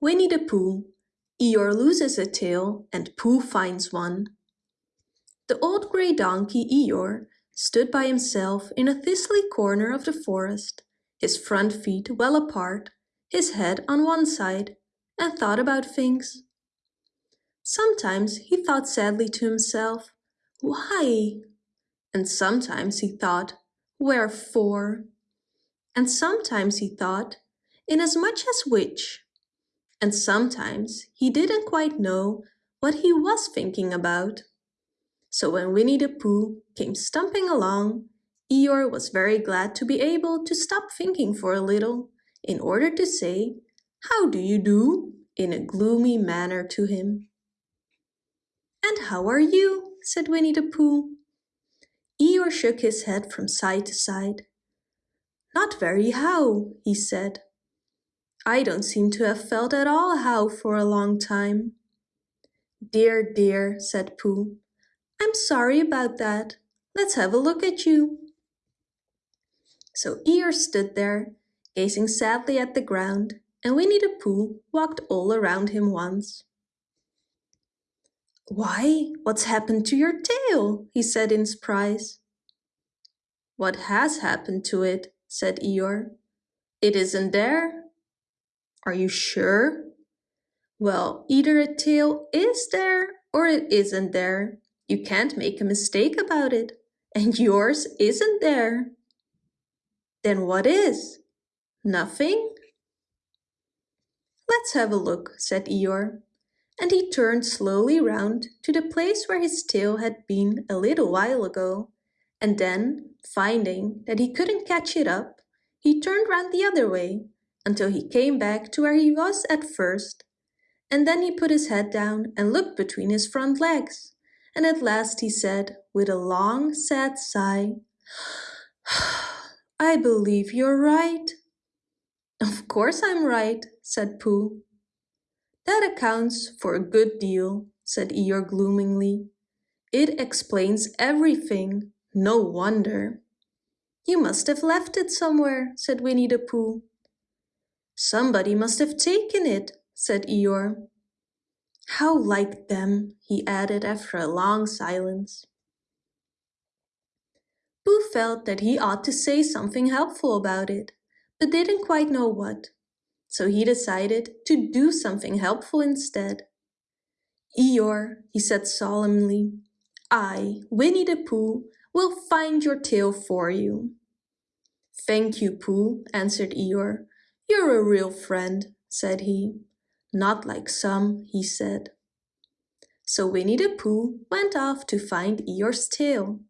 Winnie the Pooh. Eeyore loses a tail and Pooh finds one. The old grey donkey Eeyore stood by himself in a thistly corner of the forest, his front feet well apart, his head on one side, and thought about things. Sometimes he thought sadly to himself, why? And sometimes he thought, wherefore? And sometimes he thought, inasmuch as which? And sometimes he didn't quite know what he was thinking about. So when Winnie the Pooh came stumping along, Eeyore was very glad to be able to stop thinking for a little in order to say, How do you do? in a gloomy manner to him. And how are you? said Winnie the Pooh. Eeyore shook his head from side to side. Not very how, he said. I don't seem to have felt at all how for a long time. Dear, dear, said Pooh. I'm sorry about that. Let's have a look at you. So Eeyore stood there, gazing sadly at the ground, and Winnie the Pooh walked all around him once. Why, what's happened to your tail? he said in surprise. What has happened to it? said Eeyore. It isn't there. Are you sure? Well, either a tail is there or it isn't there. You can't make a mistake about it. And yours isn't there. Then what is? Nothing? Let's have a look, said Eeyore. And he turned slowly round to the place where his tail had been a little while ago. And then, finding that he couldn't catch it up, he turned round the other way until he came back to where he was at first. And then he put his head down and looked between his front legs. And at last he said, with a long, sad sigh, I believe you're right. Of course I'm right, said Pooh. That accounts for a good deal, said Eeyore gloomingly. It explains everything. No wonder. You must have left it somewhere, said Winnie the Pooh. Somebody must have taken it, said Eeyore. How like them, he added after a long silence. Pooh felt that he ought to say something helpful about it, but didn't quite know what. So he decided to do something helpful instead. Eeyore, he said solemnly, I, Winnie the Pooh, will find your tail for you. Thank you, Pooh, answered Eeyore. You're a real friend, said he. Not like some, he said. So Winnie the Pooh went off to find Eeyore's tail.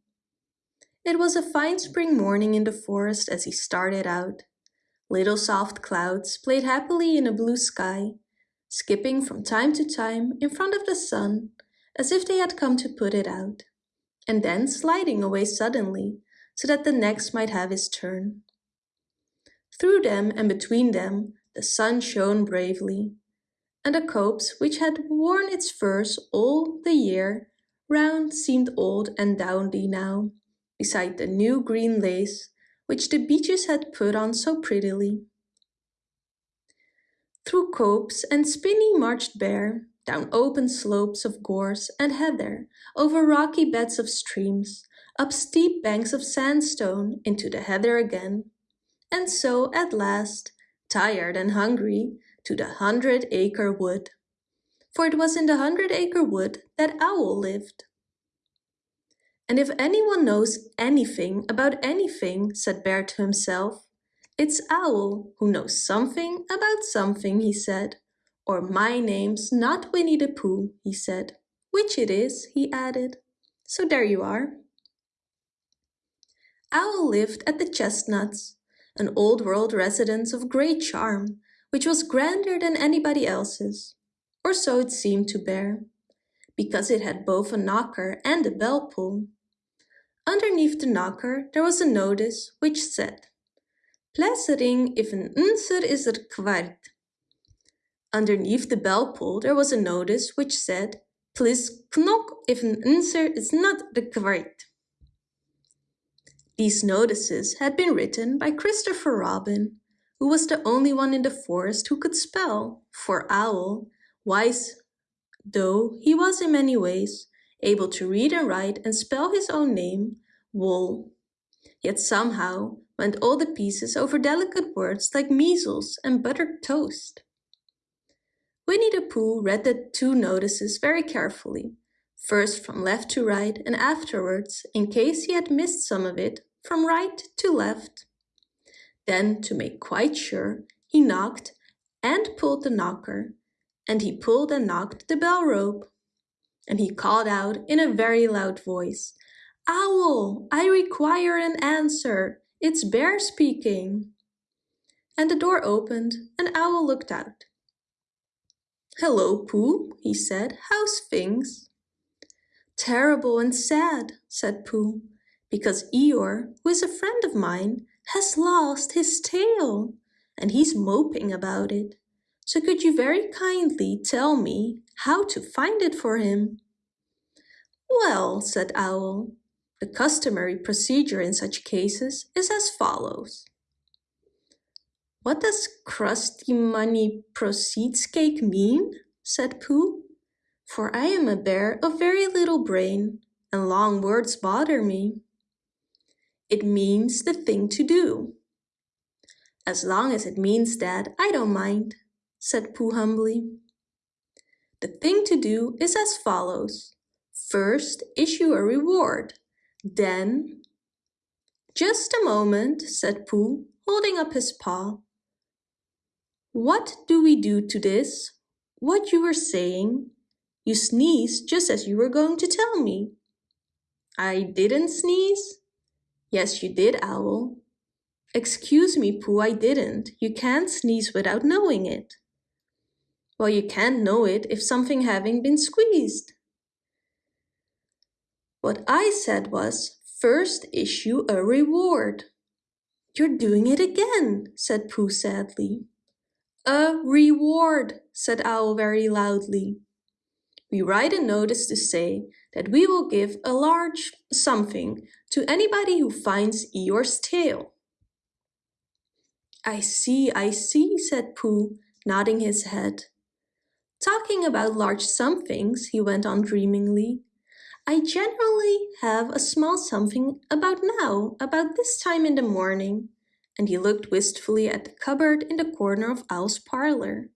It was a fine spring morning in the forest as he started out. Little soft clouds played happily in a blue sky, skipping from time to time in front of the sun as if they had come to put it out, and then sliding away suddenly so that the next might have his turn. Through them and between them the sun shone bravely, and the copse which had worn its furs all the year round seemed old and downy now, beside the new green lace which the beeches had put on so prettily. Through copse and spinney marched Bear, down open slopes of gorse and heather, over rocky beds of streams, up steep banks of sandstone into the heather again, and so at last, tired and hungry, to the hundred-acre wood. For it was in the hundred-acre wood that Owl lived. And if anyone knows anything about anything, said Bear to himself, it's Owl who knows something about something, he said. Or my name's not Winnie the Pooh, he said. Which it is, he added. So there you are. Owl lived at the Chestnuts, an old world residence of great charm, which was grander than anybody else's, or so it seemed to Bear, because it had both a knocker and a bell pull. Underneath the knocker there was a notice which said, Plessering if een unser is er kwart. Underneath the bell pull there was a notice which said, Please knock if an unser is not kwart. These notices had been written by Christopher Robin, who was the only one in the forest who could spell, for Owl, wise though he was in many ways, able to read and write and spell his own name, Wol. Yet somehow went all the pieces over delicate words like measles and buttered toast. Winnie the Pooh read the two notices very carefully, first from left to right and afterwards, in case he had missed some of it, from right to left. Then, to make quite sure, he knocked and pulled the knocker, and he pulled and knocked the bell rope. And he called out in a very loud voice, Owl, I require an answer. It's Bear speaking. And the door opened and Owl looked out. Hello, Pooh, he said. How's things? Terrible and sad, said Pooh, because Eeyore, who is a friend of mine, has lost his tail, and he's moping about it. So could you very kindly tell me how to find it for him? Well, said Owl, the customary procedure in such cases is as follows. What does crusty money proceeds cake mean? said Pooh. For I am a bear of very little brain, and long words bother me. It means the thing to do. As long as it means that, I don't mind, said Pooh humbly. The thing to do is as follows. First, issue a reward. Then... Just a moment, said Pooh, holding up his paw. What do we do to this? What you were saying? You sneezed just as you were going to tell me. I didn't sneeze? Yes, you did, Owl. Excuse me, Pooh, I didn't. You can't sneeze without knowing it. Well, you can't know it if something having been squeezed. What I said was, first issue a reward. You're doing it again, said Pooh sadly. A reward, said Owl very loudly. We write a notice to say that we will give a large something to anybody who finds Eeyore's tail. I see, I see, said Pooh, nodding his head. Talking about large somethings, he went on dreamingly, I generally have a small something about now, about this time in the morning and he looked wistfully at the cupboard in the corner of Owl's parlor.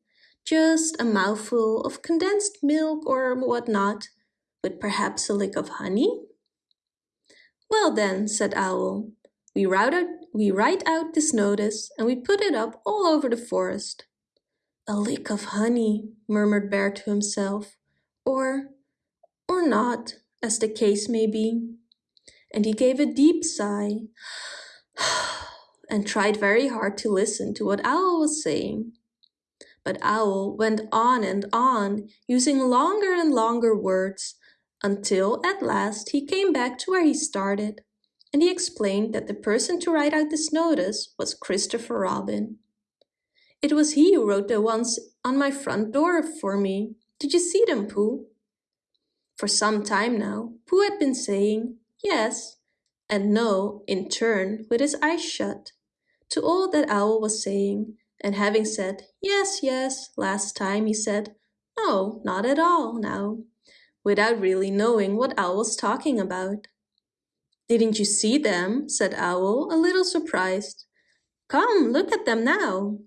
Just a mouthful of condensed milk or what not, with perhaps a lick of honey? Well then, said Owl, we write, out, we write out this notice and we put it up all over the forest. A lick of honey, murmured Bear to himself, or, or not, as the case may be. And he gave a deep sigh and tried very hard to listen to what Owl was saying. But Owl went on and on, using longer and longer words, until at last he came back to where he started, and he explained that the person to write out this notice was Christopher Robin. It was he who wrote the ones on my front door for me. Did you see them, Pooh? For some time now, Pooh had been saying yes and no in turn with his eyes shut to all that Owl was saying, and having said, yes, yes, last time he said, no, not at all now, without really knowing what Owl was talking about. Didn't you see them? said Owl, a little surprised. Come, look at them now.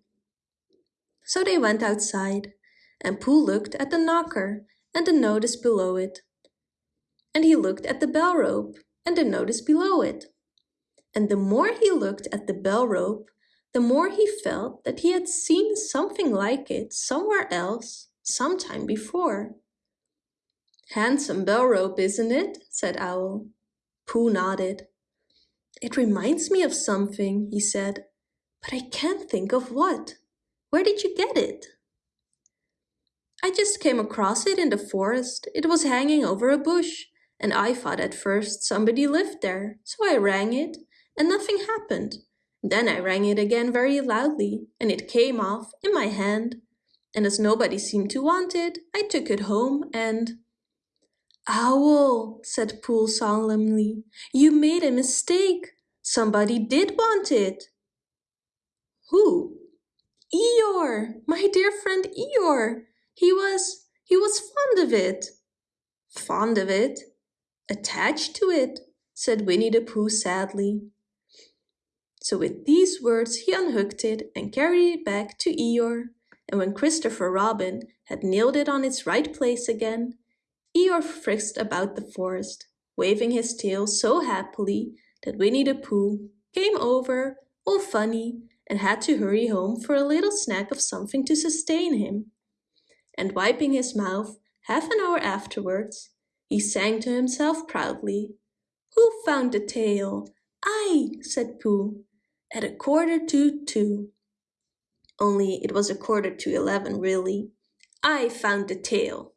So they went outside, and Pooh looked at the knocker and the notice below it. And he looked at the bell rope and the notice below it and the more he looked at the bell rope, the more he felt that he had seen something like it somewhere else, sometime before. Handsome bell rope, isn't it? said Owl. Pooh nodded. It reminds me of something, he said, but I can't think of what. Where did you get it? I just came across it in the forest. It was hanging over a bush, and I thought at first somebody lived there, so I rang it, and nothing happened. Then I rang it again very loudly, and it came off in my hand. And as nobody seemed to want it, I took it home and... Owl, said Pooh solemnly, you made a mistake. Somebody did want it. Who? Eeyore, my dear friend Eeyore. He was, he was fond of it. Fond of it? Attached to it, said Winnie the Pooh sadly. So with these words he unhooked it and carried it back to Eeyore, and when Christopher Robin had nailed it on its right place again, Eeyore frisked about the forest, waving his tail so happily that Winnie the Pooh came over, all funny, and had to hurry home for a little snack of something to sustain him. And wiping his mouth half an hour afterwards, he sang to himself proudly, Who found the tail? I, said Pooh, at a quarter to two. Only it was a quarter to eleven really. I found the tail.